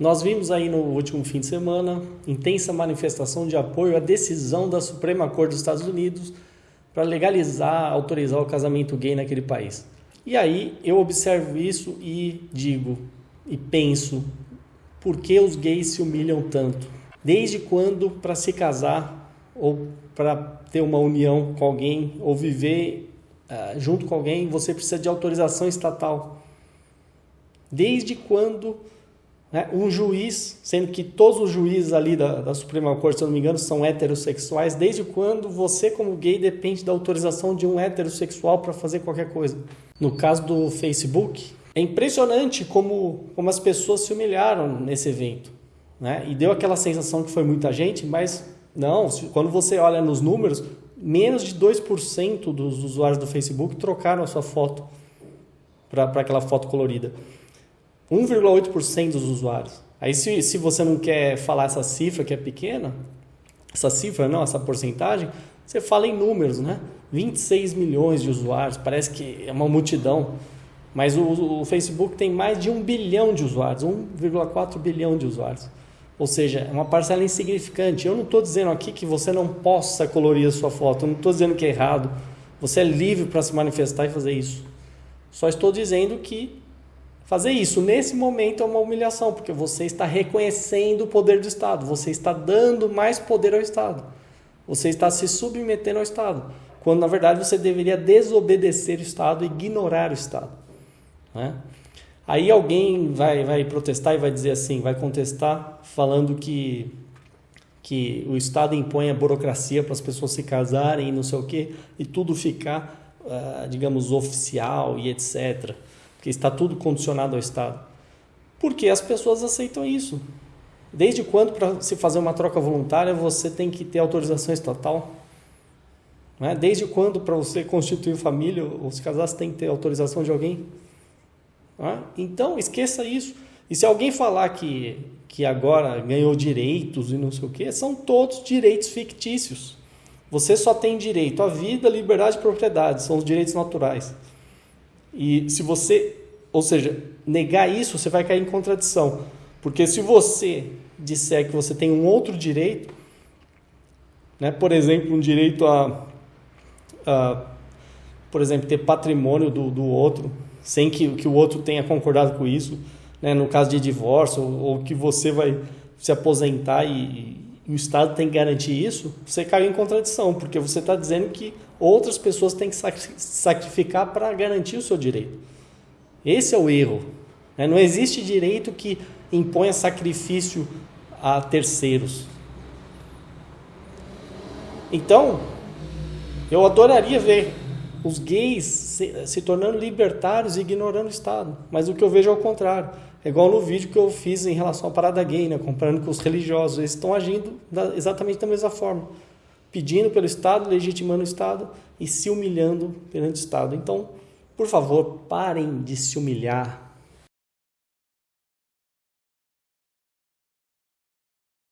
Nós vimos aí no último fim de semana intensa manifestação de apoio à decisão da Suprema Corte dos Estados Unidos para legalizar, autorizar o casamento gay naquele país. E aí eu observo isso e digo e penso, por que os gays se humilham tanto? Desde quando para se casar ou para ter uma união com alguém ou viver uh, junto com alguém você precisa de autorização estatal? Desde quando né, um juiz, sendo que todos os juízes ali da, da Suprema Corte, se eu não me engano, são heterossexuais, desde quando você, como gay, depende da autorização de um heterossexual para fazer qualquer coisa? No caso do Facebook, é impressionante como, como as pessoas se humilharam nesse evento. Né? E deu aquela sensação que foi muita gente, mas não, quando você olha nos números, menos de 2% dos usuários do Facebook trocaram a sua foto para aquela foto colorida. 1,8% dos usuários. Aí se, se você não quer falar essa cifra que é pequena, essa cifra não, essa porcentagem, você fala em números, né? 26 milhões de usuários, parece que é uma multidão. Mas o, o Facebook tem mais de um bilhão de usuários, 1,4 bilhão de usuários. Ou seja, é uma parcela insignificante. Eu não estou dizendo aqui que você não possa colorir a sua foto, eu não estou dizendo que é errado. Você é livre para se manifestar e fazer isso. Só estou dizendo que fazer isso nesse momento é uma humilhação, porque você está reconhecendo o poder do Estado, você está dando mais poder ao Estado. Você está se submetendo ao Estado, quando na verdade você deveria desobedecer o Estado ignorar o Estado. Né? Aí alguém vai, vai protestar e vai dizer assim, vai contestar falando que, que o Estado impõe a burocracia para as pessoas se casarem e não sei o quê, e tudo ficar, uh, digamos, oficial e etc. Porque está tudo condicionado ao Estado. Porque as pessoas aceitam isso. Desde quando, para se fazer uma troca voluntária, você tem que ter autorização estatal? Né? Desde quando, para você constituir família ou se casar, você tem que ter autorização de alguém? Então, esqueça isso. E se alguém falar que, que agora ganhou direitos e não sei o que, são todos direitos fictícios. Você só tem direito à vida, liberdade e propriedade, são os direitos naturais. E se você, ou seja, negar isso, você vai cair em contradição. Porque se você disser que você tem um outro direito, né, por exemplo, um direito a, a por exemplo, ter patrimônio do, do outro, sem que, que o outro tenha concordado com isso, né? no caso de divórcio, ou, ou que você vai se aposentar e, e, o Estado tem que garantir isso, você cai em contradição, porque você está dizendo que outras pessoas têm que sacrificar para garantir o seu direito. Esse é o erro. Né? Não existe direito que imponha sacrifício a terceiros. Então, eu adoraria ver os gays se, se, tornando libertários e ignorando o Estado. Mas o que eu vejo é o contrário. É igual no vídeo que eu fiz em relação à parada gay, né? comparando com os religiosos. Eles estão agindo da, exatamente da mesma forma. Pedindo pelo Estado, legitimando o Estado e se humilhando perante o Estado. Então, por favor, parem de se humilhar